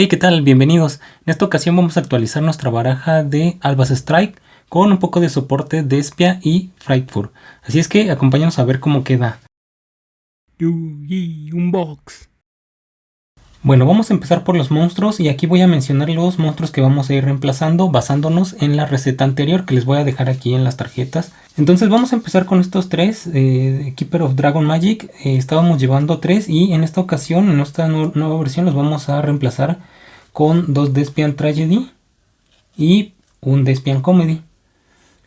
Hey, ¿qué tal? Bienvenidos. En esta ocasión vamos a actualizar nuestra baraja de Albas Strike con un poco de soporte de Espia y Frightfur. Así es que acompáñanos a ver cómo queda. Unbox. Bueno, vamos a empezar por los monstruos y aquí voy a mencionar los monstruos que vamos a ir reemplazando basándonos en la receta anterior que les voy a dejar aquí en las tarjetas. Entonces vamos a empezar con estos tres, eh, Keeper of Dragon Magic, eh, estábamos llevando tres y en esta ocasión, en esta nueva versión los vamos a reemplazar con dos Despian Tragedy y un Despian Comedy.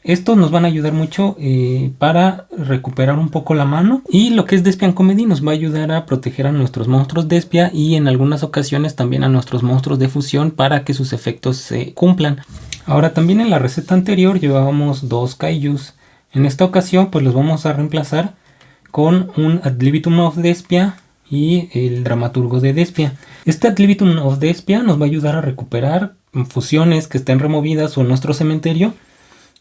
Estos nos van a ayudar mucho eh, para recuperar un poco la mano. Y lo que es Despian Comedy nos va a ayudar a proteger a nuestros monstruos Despia y en algunas ocasiones también a nuestros monstruos de fusión para que sus efectos se cumplan. Ahora también en la receta anterior llevábamos dos Kaijus. En esta ocasión pues los vamos a reemplazar con un Ad libitum of Despia y el Dramaturgo de Despia. Este Ad libitum of Despia nos va a ayudar a recuperar fusiones que estén removidas o en nuestro cementerio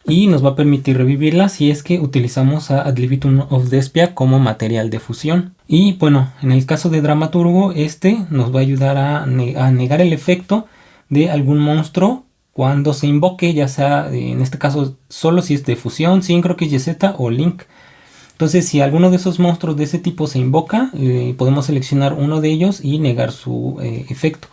y nos va a permitir revivirla si es que utilizamos a Ad libitum of Despia como material de fusión. Y bueno, en el caso de Dramaturgo, este nos va a ayudar a, negar el efecto de algún monstruo cuando se invoque, ya sea en este caso solo si es de fusión, Syncro, YZ o Link. Entonces si alguno de esos monstruos de ese tipo se invoca, podemos seleccionar uno de ellos y negar su eh, efecto.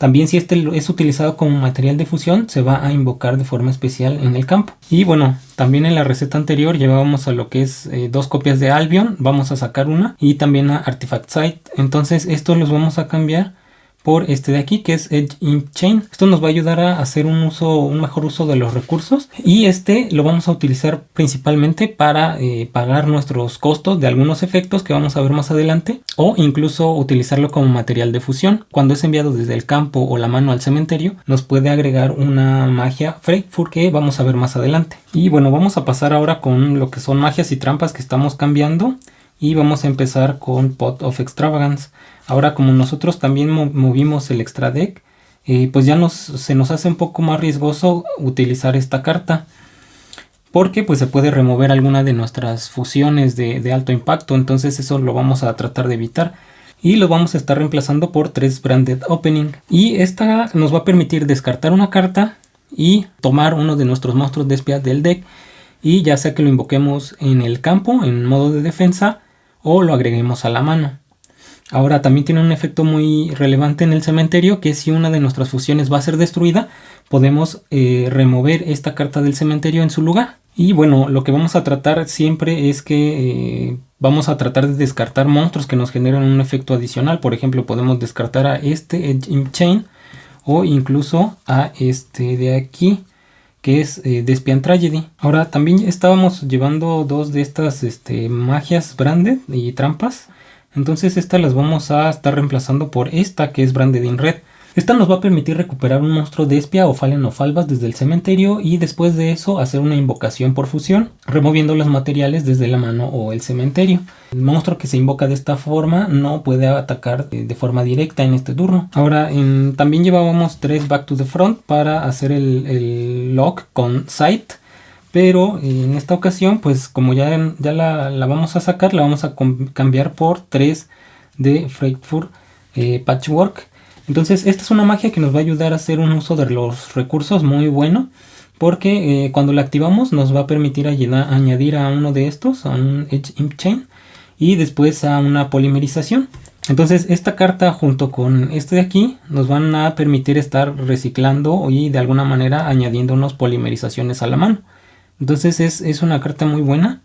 También si este es utilizado como material de fusión, se va a invocar de forma especial en el campo. Y bueno, también en la receta anterior llevábamos a lo que es eh, dos copias de Albion, vamos a sacar una, y también a Artifact Site. Entonces estos los vamos a cambiar por este de aquí que es Edge in Chain. Esto nos va a ayudar a hacer un uso, un mejor uso de los recursos y este lo vamos a utilizar principalmente para eh, pagar nuestros costos de algunos efectos que vamos a ver más adelante o incluso utilizarlo como material de fusión. Cuando es enviado desde el campo o la mano al cementerio nos puede agregar una magia Freightfur que vamos a ver más adelante. Y bueno, vamos a pasar ahora con lo que son magias y trampas que estamos cambiando y vamos a empezar con Pot of Extravagance. Ahora como nosotros también movimos el extra deck, eh, pues ya se nos hace un poco más riesgoso utilizar esta carta. Porque pues se puede remover alguna de nuestras fusiones de, alto impacto. Entonces eso lo vamos a tratar de evitar. Y lo vamos a estar reemplazando por tres Branded Opening. Y esta nos va a permitir descartar una carta y tomar uno de nuestros monstruos de espía del deck. Y ya sea que lo invoquemos en el campo, en modo de defensa, o lo agreguemos a la mano. Ahora también tiene un efecto muy relevante en el cementerio que si una de nuestras fusiones va a ser destruida podemos eh, remover esta carta del cementerio en su lugar. Y bueno, lo que vamos a tratar siempre es que eh, vamos a tratar de descartar monstruos que nos generen un efecto adicional. Por ejemplo, podemos descartar a este Chain o incluso a este de aquí que es eh, Despian Tragedy. Ahora también estábamos llevando dos de estas este, magias branded y trampas entonces estas las vamos a estar reemplazando por esta que es Branded in Red. Esta nos va a permitir recuperar un monstruo de espia o Fallen o Falvas desde el cementerio y después de eso hacer una invocación por fusión, removiendo los materiales desde la mano o el cementerio. El monstruo que se invoca de esta forma no puede atacar de forma directa en este turno. Ahora también llevábamos tres Back to the Front para hacer el, el lock con Sight pero en esta ocasión pues como ya, ya la, vamos a sacar la vamos a cambiar por 3 de Frankfurt eh, Patchwork entonces esta es una magia que nos va a ayudar a hacer un uso de los recursos muy bueno porque eh, cuando la activamos nos va a permitir añadir a uno de estos a un Edge Imp Chain y después a una polimerización. Entonces esta carta junto con este de aquí nos van a permitir estar reciclando y de alguna manera añadiendo unos polimerizaciones a la mano. Entonces es, una carta muy buena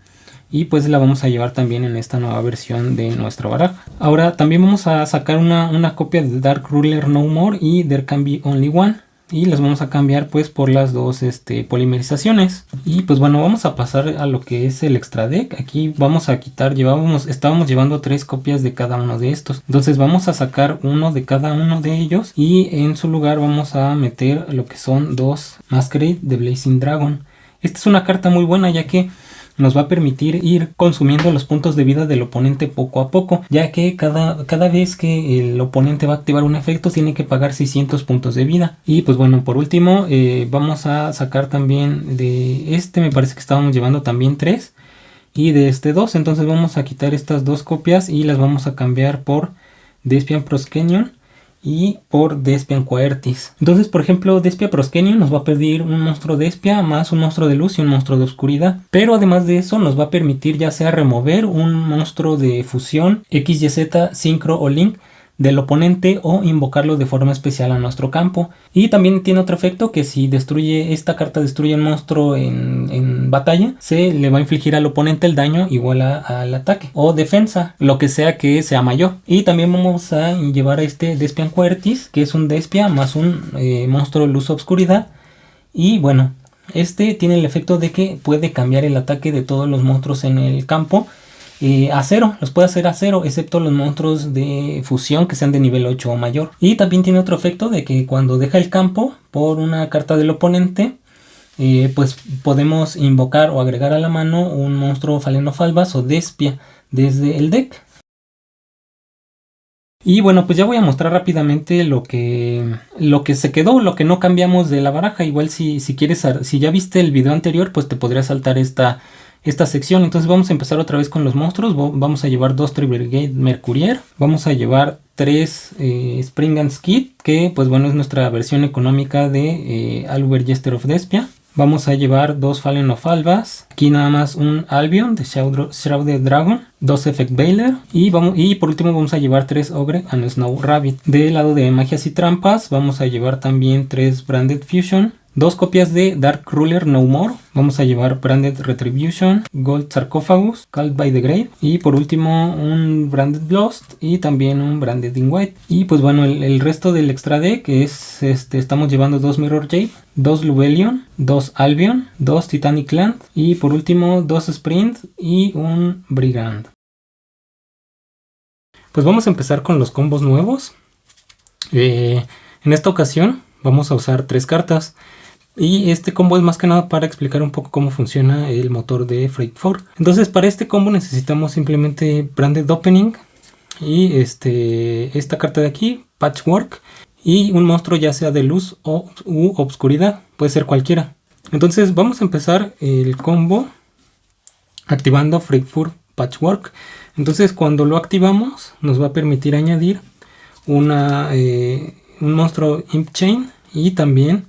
y pues la vamos a llevar también en esta nueva versión de nuestra baraja. Ahora también vamos a sacar una, copia de Dark Ruler No More y There Can Be Only One y las vamos a cambiar pues por las dos este, polimerizaciones. Y pues bueno vamos a pasar a lo que es el extra deck. Aquí vamos a quitar llevábamos estábamos llevando tres copias de cada uno de estos. Entonces vamos a sacar uno de cada uno de ellos y en su lugar vamos a meter lo que son dos Masquerade de Blazing Dragon. Esta es una carta muy buena ya que nos va a permitir ir consumiendo los puntos de vida del oponente poco a poco, ya que cada, cada vez que el oponente va a activar un efecto tiene que pagar 600 puntos de vida. Y pues bueno, por último eh, vamos a sacar también de este, me parece que estábamos llevando también 3 y de este 2, entonces vamos a quitar estas dos copias y las vamos a cambiar por Despian Proskenion y por Despian Quaertis. Entonces, por ejemplo, Despia Proskenion nos va a pedir un monstruo Despia más un monstruo de luz y un monstruo de oscuridad. Pero además de eso, nos va a permitir ya sea remover un monstruo de fusión, XYZ, Synchro o Link del oponente o invocarlo de forma especial a nuestro campo. Y también tiene otro efecto que si destruye esta carta destruye un monstruo en, batalla, se le va a infligir al oponente el daño igual al ataque o defensa, lo que sea que sea mayor. Y también vamos a llevar a este Despian Quertis, que es un Despia más un eh, monstruo luz obscuridad. Y bueno, este tiene el efecto de que puede cambiar el ataque de todos los monstruos en el campo eh, a cero, los puede hacer a cero, excepto los monstruos de fusión que sean de nivel 8 o mayor. Y también tiene otro efecto de que cuando deja el campo por una carta del oponente, eh, pues podemos invocar o agregar a la mano un monstruo faleno-falvas o despia desde el deck. Y bueno, pues ya voy a mostrar rápidamente lo que, lo que se quedó, lo que no cambiamos de la baraja. Igual si, si quieres, si ya viste el video anterior, pues te podría saltar esta esta sección. Entonces vamos a empezar otra vez con los monstruos. Vamos a llevar dos Tribrigade Mercurier. Vamos a llevar tres eh, Spring and Skid, que pues bueno es nuestra versión económica de eh, Albert Jester of Despia. Vamos a llevar dos Fallen of Albas, aquí nada más un Albion de Shrouded Dragon, dos Effect Baylor y, vamos, y por último vamos a llevar tres Ogre and Snow Rabbit. Del lado de magias y trampas vamos a llevar también tres Branded Fusion, Dos copias de Dark Ruler No More. Vamos a llevar Branded Retribution, Gold Sarcophagus, Called by the Grave. Y por último un Branded Lost y también un Branded in White. Y pues bueno, el, resto del extra deck es, este, estamos llevando dos Mirror Jade, dos Lubellion, dos Albion, dos Titanic Land y por último dos Sprint y un Brigand. Pues vamos a empezar con los combos nuevos. Eh, en esta ocasión vamos a usar tres cartas. Y este combo es más que nada para explicar un poco cómo funciona el motor de Freight 4. Entonces para este combo necesitamos simplemente Branded Opening y este, esta carta de aquí, Patchwork, y un monstruo ya sea de luz o u obscuridad, puede ser cualquiera. Entonces vamos a empezar el combo activando Freight 4 Patchwork. Entonces cuando lo activamos nos va a permitir añadir una, eh, un monstruo Imp Chain y también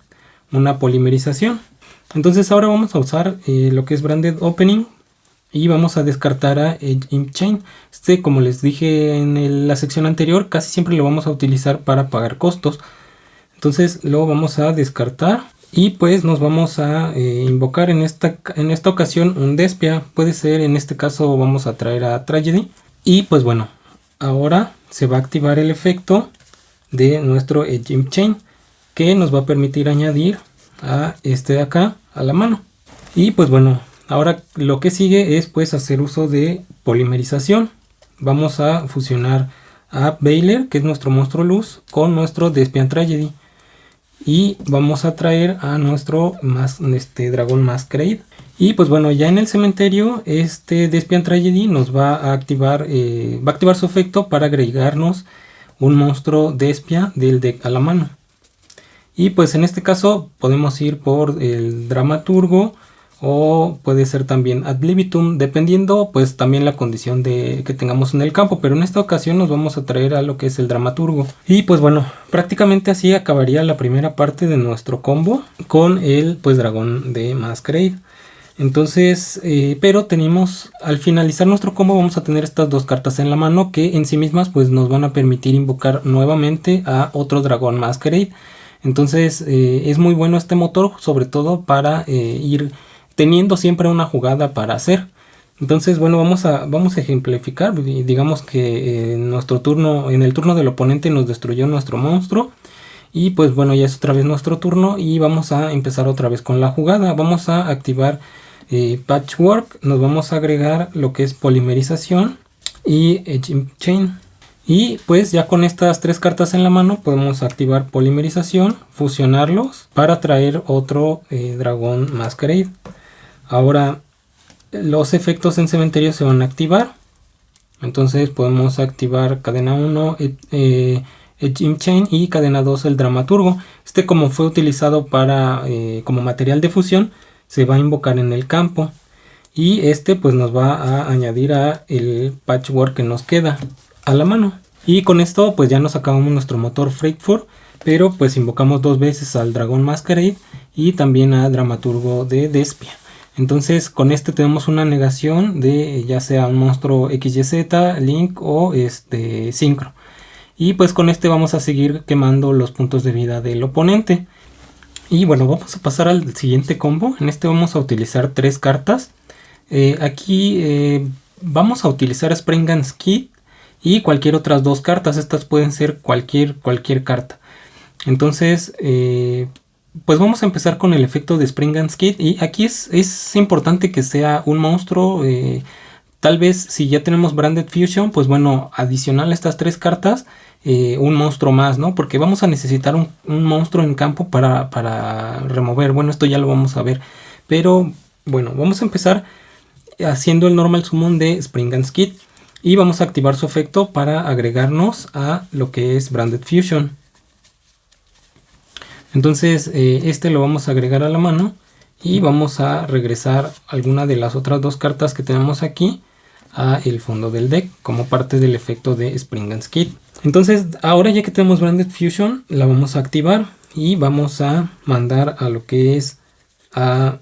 una polimerización. Entonces ahora vamos a usar eh, lo que es Branded Opening y vamos a descartar a Edge Chain. Este, como les dije en la sección anterior, casi siempre lo vamos a utilizar para pagar costos. Entonces lo vamos a descartar y pues nos vamos a eh, invocar en esta, en esta ocasión un Despia. Puede ser, en este caso vamos a traer a Tragedy. Y pues bueno, ahora se va a activar el efecto de nuestro Edge Chain que nos va a permitir añadir a este de acá a la mano. Y pues bueno, ahora lo que sigue es pues hacer uso de polimerización. Vamos a fusionar a Baylor, que es nuestro monstruo luz, con nuestro Despian Tragedy. Y vamos a traer a nuestro más, este dragón Masquerade. Y pues bueno, ya en el cementerio, este Despian Tragedy nos va a activar, eh, va a activar su efecto para agregarnos un monstruo Despia del deck a la mano. Y pues en este caso podemos ir por el dramaturgo o puede ser también ad libitum dependiendo pues también la condición de que tengamos en el campo. Pero en esta ocasión nos vamos a traer a lo que es el dramaturgo. Y pues bueno prácticamente así acabaría la primera parte de nuestro combo con el pues dragón de Masquerade. Entonces eh, pero tenemos al finalizar nuestro combo vamos a tener estas dos cartas en la mano que en sí mismas pues nos van a permitir invocar nuevamente a otro dragón Masquerade entonces eh, es muy bueno este motor, sobre todo para eh, ir teniendo siempre una jugada para hacer. Entonces, bueno, vamos a, vamos a ejemplificar. Digamos que en nuestro turno, en el turno del oponente nos destruyó nuestro monstruo. Y pues bueno, ya es otra vez nuestro turno y vamos a empezar otra vez con la jugada. Vamos a activar eh, Patchwork, nos vamos a agregar lo que es polimerización y Chain. Y pues ya con estas tres cartas en la mano podemos activar polimerización, fusionarlos para traer otro eh, dragón Masquerade. Ahora los efectos en cementerio se van a activar. Entonces podemos activar cadena 1, eh, eh, Chain y cadena 2 el dramaturgo. Este como fue utilizado para como material de fusión se va a invocar en el campo. Y este pues nos va a añadir a el patchwork que nos queda a la mano. Y con esto pues ya nos acabamos nuestro motor Freightfur, pero pues invocamos dos veces al dragón Masquerade y también a Dramaturgo de Despia. Entonces con este tenemos una negación de ya sea un monstruo XYZ, Link o este Synchro. Y pues con este vamos a seguir quemando los puntos de vida del oponente. Y bueno, vamos a pasar al siguiente combo. En este vamos a utilizar tres cartas. Eh, aquí eh, vamos a utilizar Springans Kit y cualquier otras dos cartas. Estas pueden ser cualquier, cualquier carta. Entonces, eh, pues vamos a empezar con el efecto de Springans Kit. Y aquí es, es importante que sea un monstruo. tal vez si ya tenemos Branded Fusion, pues bueno, adicional a estas tres cartas eh, un monstruo más, ¿no? Porque vamos a necesitar un, monstruo en campo para, remover. Bueno, esto ya lo vamos a ver. Pero bueno, vamos a empezar haciendo el normal summon de Springans Kit. Y vamos a activar su efecto para agregarnos a lo que es Branded Fusion. Entonces eh, este lo vamos a agregar a la mano. Y vamos a regresar alguna de las otras dos cartas que tenemos aquí a el fondo del deck como parte del efecto de Springans Kit. Entonces ahora ya que tenemos Branded Fusion la vamos a activar y vamos a mandar a lo que es a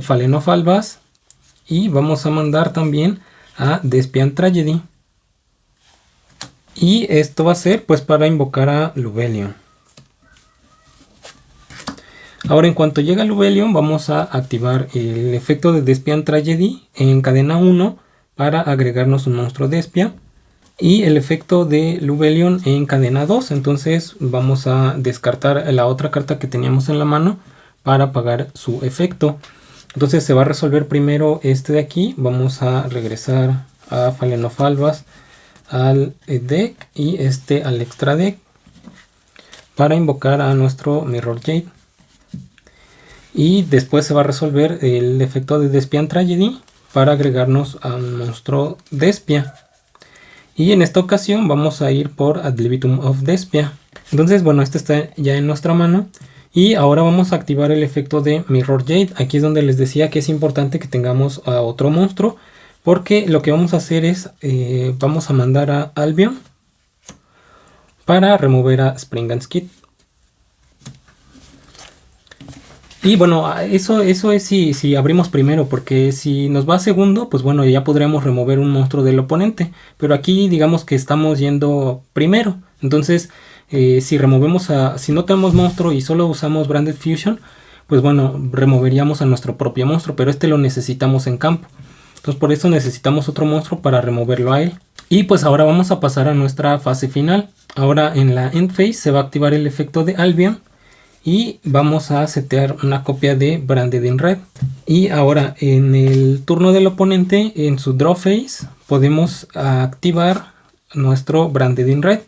Fallen of Albas y vamos a mandar también a Despian Tragedy. Y esto va a ser pues para invocar a Lubelion. Ahora en cuanto llega Lubelion vamos a activar el efecto de Despian Tragedy en cadena 1 para agregarnos un monstruo Despia y el efecto de Lubelion en cadena 2 entonces vamos a descartar la otra carta que teníamos en la mano para apagar su efecto entonces se va a resolver primero este de aquí vamos a regresar a Falenofalvas al deck y este al extra deck para invocar a nuestro Mirror Jade y después se va a resolver el efecto de Despian Tragedy para agregarnos a un monstruo Despia y en esta ocasión vamos a ir por Ad of Despia. Entonces, bueno, este está ya en nuestra mano. Y ahora vamos a activar el efecto de Mirror Jade. Aquí es donde les decía que es importante que tengamos a otro monstruo. Porque lo que vamos a hacer es, eh, vamos a mandar a Albion para remover a Spring Skid. Y bueno, eso, eso es si, si abrimos primero, porque si nos va segundo, pues bueno, ya podríamos remover un monstruo del oponente. Pero aquí digamos que estamos yendo primero. Entonces, eh, si removemos. Si no tenemos monstruo y solo usamos Branded Fusion, pues bueno, removeríamos a nuestro propio monstruo, pero este lo necesitamos en campo. Entonces por eso necesitamos otro monstruo para removerlo a él. Y pues ahora vamos a pasar a nuestra fase final. Ahora en la end phase se va a activar el efecto de Albion y vamos a setear una copia de Branded in Red y ahora en el turno del oponente en su draw phase podemos activar nuestro Branded in Red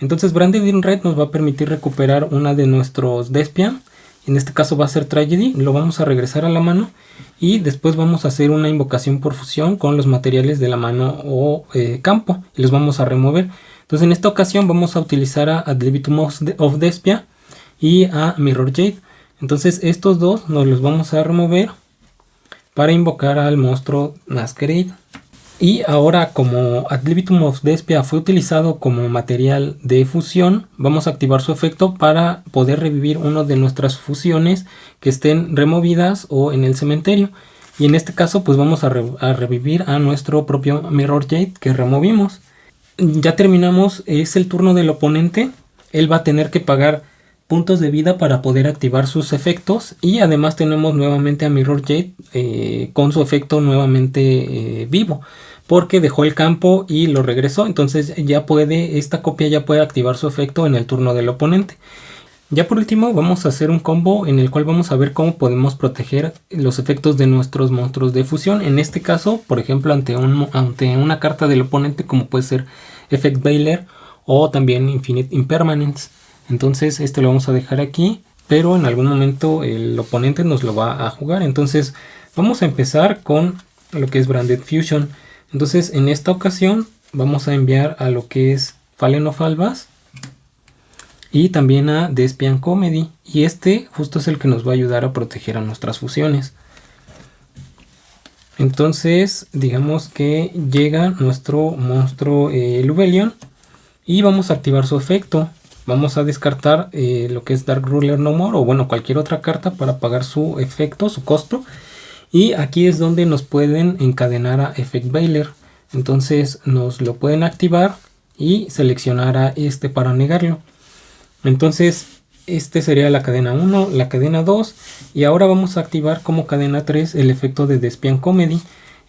entonces Branded Red nos va a permitir recuperar una de nuestros Despian en este caso va a ser Tragedy lo vamos a regresar a la mano y después vamos a hacer una invocación por fusión con los materiales de la mano o eh, campo y los vamos a remover entonces en esta ocasión vamos a utilizar a Adlibitum of Despia y a Mirror Jade. Entonces estos dos nos los vamos a remover para invocar al monstruo Masquerade. Y ahora como Adlibitum of Despia fue utilizado como material de fusión, vamos a activar su efecto para poder revivir una de nuestras fusiones que estén removidas o en el cementerio. Y en este caso pues vamos a, a revivir a nuestro propio Mirror Jade que removimos. Ya terminamos, es el turno del oponente. Él va a tener que pagar puntos de vida para poder activar sus efectos y además tenemos nuevamente a Mirror Jade eh, con su efecto nuevamente eh, vivo porque dejó el campo y lo regresó. Entonces ya puede esta copia ya puede activar su efecto en el turno del oponente. Ya por último vamos a hacer un combo en el cual vamos a ver cómo podemos proteger los efectos de nuestros monstruos de fusión. En este caso por ejemplo ante, un, ante una carta del oponente como puede ser Effect Bailer o también Infinite Impermanence entonces este lo vamos a dejar aquí, pero en algún momento el oponente nos lo va a jugar. Entonces vamos a empezar con lo que es Branded Fusion. Entonces en esta ocasión vamos a enviar a lo que es Fallen of Albas y también a Despian Comedy. Y este justo es el que nos va a ayudar a proteger a nuestras fusiones. Entonces digamos que llega nuestro monstruo eh, Lubelion y vamos a activar su efecto. Vamos a descartar eh, lo que es Dark Ruler No More o bueno cualquier otra carta para pagar su efecto, su costo. Y aquí es donde nos pueden encadenar a Effect Bailer. Entonces nos lo pueden activar y seleccionar a este para negarlo. Entonces este sería la cadena 1, la cadena 2 y ahora vamos a activar como cadena 3 el efecto de Despian Comedy.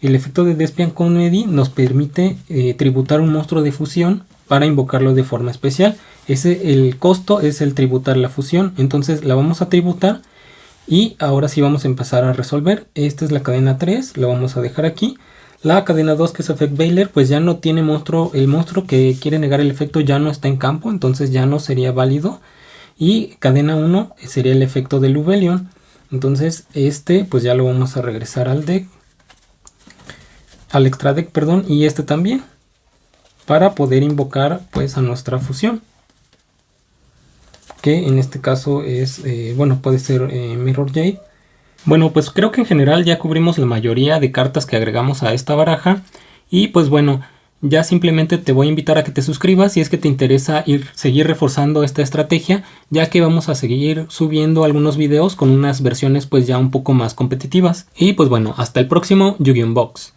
El efecto de Despian Comedy nos permite eh, tributar un monstruo de fusión para invocarlo de forma especial. Ese, el costo es el tributar la fusión, entonces la vamos a tributar y ahora sí vamos a empezar a resolver. Esta es la cadena 3, lo vamos a dejar aquí. La cadena 2 que es Effect Bailer pues ya no tiene monstruo, el monstruo que quiere negar el efecto ya no está en campo, entonces ya no sería válido. Y cadena 1 sería el efecto de Lubelion. Entonces este pues ya lo vamos a regresar al deck. Al extra deck, perdón, y este también. Para poder invocar pues a nuestra fusión. Que en este caso es, eh, bueno, puede ser eh, Mirror Jade. Bueno, pues creo que en general ya cubrimos la mayoría de cartas que agregamos a esta baraja. Y pues bueno, ya simplemente te voy a invitar a que te suscribas si es que te interesa ir seguir reforzando esta estrategia, ya que vamos a seguir subiendo algunos videos con unas versiones pues ya un poco más competitivas. Y pues bueno, hasta el próximo Yu-Gi-Oh! Box.